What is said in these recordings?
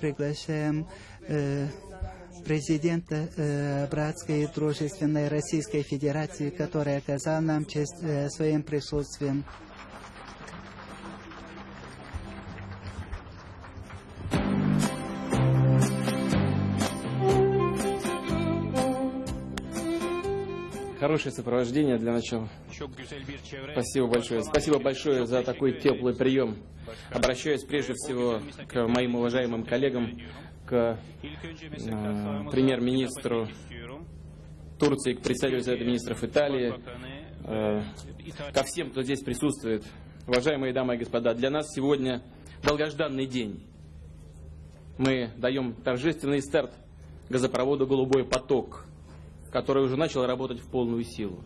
Приглашаем э, президента э, Братской и Дружественной Российской Федерации, который оказал нам честь э, своим присутствием. Хорошее сопровождение для начала. Спасибо большое. Спасибо большое за такой теплый прием. Обращаюсь прежде всего к моим уважаемым коллегам, к э, премьер-министру Турции, к представителю Совета министров Италии, э, ко всем, кто здесь присутствует. Уважаемые дамы и господа, для нас сегодня долгожданный день. Мы даем торжественный старт газопроводу «Голубой поток», который уже начал работать в полную силу.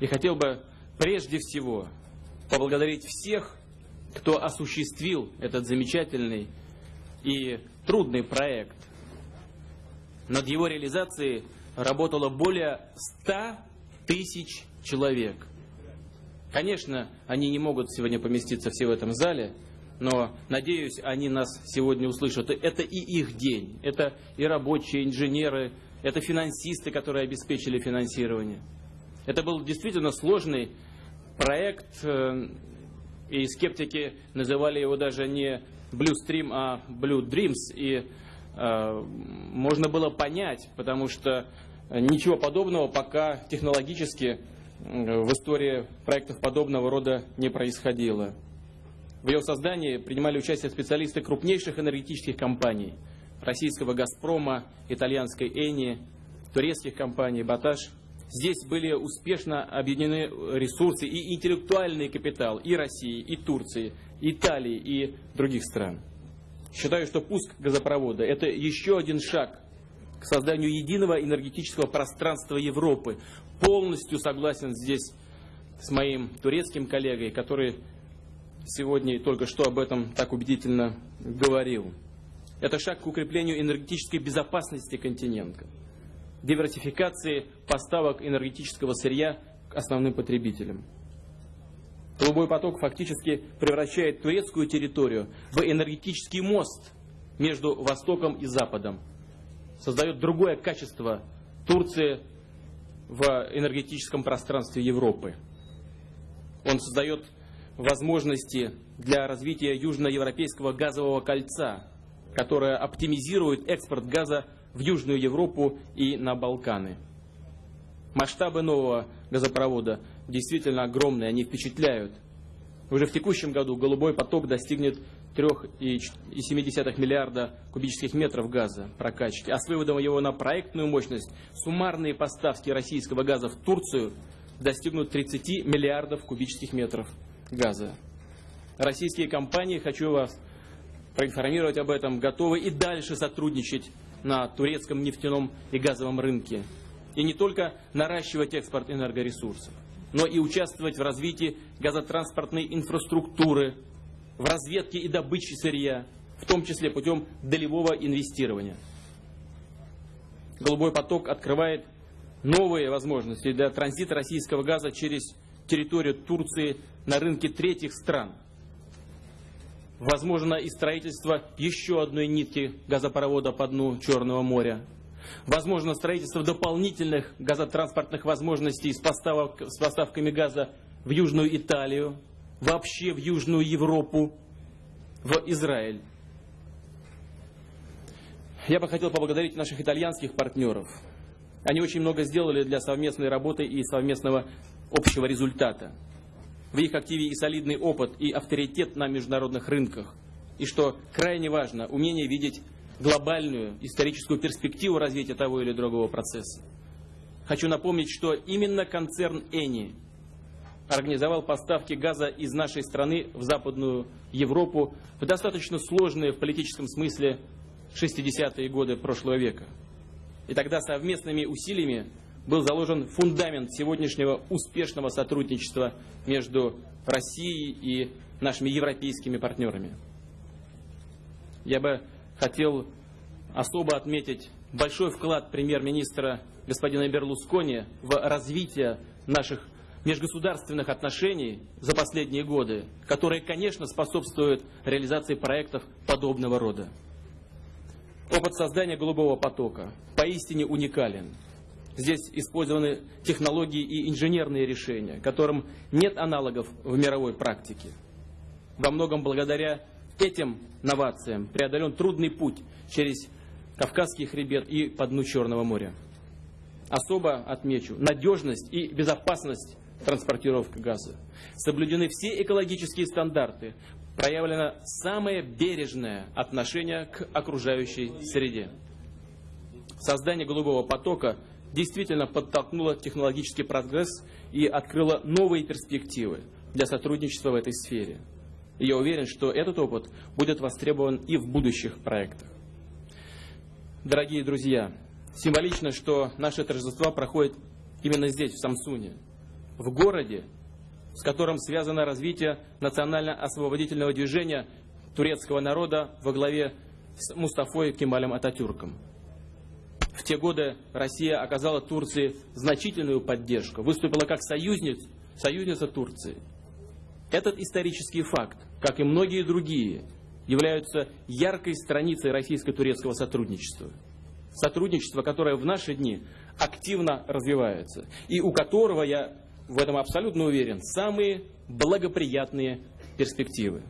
И хотел бы прежде всего поблагодарить всех, кто осуществил этот замечательный и трудный проект. Над его реализацией работало более 100 тысяч человек. Конечно, они не могут сегодня поместиться все в этом зале, но, надеюсь, они нас сегодня услышат. Это и их день, это и рабочие, инженеры, это финансисты, которые обеспечили финансирование. Это был действительно сложный проект, э, и скептики называли его даже не Blue Stream, а Blue Dreams. И э, можно было понять, потому что ничего подобного пока технологически в истории проектов подобного рода не происходило. В его создании принимали участие специалисты крупнейших энергетических компаний – российского «Газпрома», итальянской «Эни», турецких компаний «Баташ». Здесь были успешно объединены ресурсы и интеллектуальный капитал и России, и Турции, Италии и других стран. Считаю, что пуск газопровода – это еще один шаг к созданию единого энергетического пространства Европы. Полностью согласен здесь с моим турецким коллегой, который сегодня только что об этом так убедительно говорил. Это шаг к укреплению энергетической безопасности континента, диверсификации поставок энергетического сырья к основным потребителям. Голубой поток фактически превращает турецкую территорию в энергетический мост между Востоком и Западом. Создает другое качество Турции в энергетическом пространстве Европы. Он создает возможности для развития южноевропейского газового кольца, которая оптимизирует экспорт газа в Южную Европу и на Балканы. Масштабы нового газопровода действительно огромные, они впечатляют. Уже в текущем году «Голубой поток» достигнет 3,7 миллиарда кубических метров газа прокачки, а с выводом его на проектную мощность суммарные поставки российского газа в Турцию достигнут 30 миллиардов кубических метров газа. Российские компании, хочу вас проинформировать об этом, готовы и дальше сотрудничать на турецком нефтяном и газовом рынке. И не только наращивать экспорт энергоресурсов, но и участвовать в развитии газотранспортной инфраструктуры, в разведке и добыче сырья, в том числе путем долевого инвестирования. Голубой поток открывает новые возможности для транзита российского газа через территорию Турции на рынке третьих стран – Возможно и строительство еще одной нитки газопровода по дну Черного моря. Возможно строительство дополнительных газотранспортных возможностей с, поставок, с поставками газа в Южную Италию, вообще в Южную Европу, в Израиль. Я бы хотел поблагодарить наших итальянских партнеров. Они очень много сделали для совместной работы и совместного общего результата в их активе и солидный опыт, и авторитет на международных рынках. И что крайне важно, умение видеть глобальную историческую перспективу развития того или другого процесса. Хочу напомнить, что именно концерн Эни организовал поставки газа из нашей страны в Западную Европу в достаточно сложные в политическом смысле 60-е годы прошлого века. И тогда совместными усилиями был заложен фундамент сегодняшнего успешного сотрудничества между Россией и нашими европейскими партнерами. Я бы хотел особо отметить большой вклад премьер-министра господина Берлускони в развитие наших межгосударственных отношений за последние годы, которые, конечно, способствуют реализации проектов подобного рода. Опыт создания голубого потока поистине уникален. Здесь использованы технологии и инженерные решения, которым нет аналогов в мировой практике. Во многом благодаря этим новациям преодолен трудный путь через Кавказский хребет и по дну Черного моря. Особо отмечу надежность и безопасность транспортировки газа. Соблюдены все экологические стандарты, проявлено самое бережное отношение к окружающей среде. Создание голубого потока действительно подтолкнуло технологический прогресс и открыло новые перспективы для сотрудничества в этой сфере. И я уверен, что этот опыт будет востребован и в будущих проектах. Дорогие друзья, символично, что наше торжество проходит именно здесь, в Самсуне, в городе, с которым связано развитие национально-освободительного движения турецкого народа во главе с Мустафой Кемалем Ататюрком. В те годы Россия оказала Турции значительную поддержку, выступила как союзниц, союзница Турции. Этот исторический факт, как и многие другие, являются яркой страницей российско-турецкого сотрудничества. Сотрудничество, которое в наши дни активно развивается, и у которого, я в этом абсолютно уверен, самые благоприятные перспективы.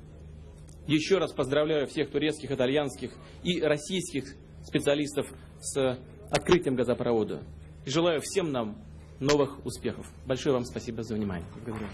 Еще раз поздравляю всех турецких, итальянских и российских специалистов с открытием газопровода. И желаю всем нам новых успехов. Большое вам спасибо за внимание. Благодарю.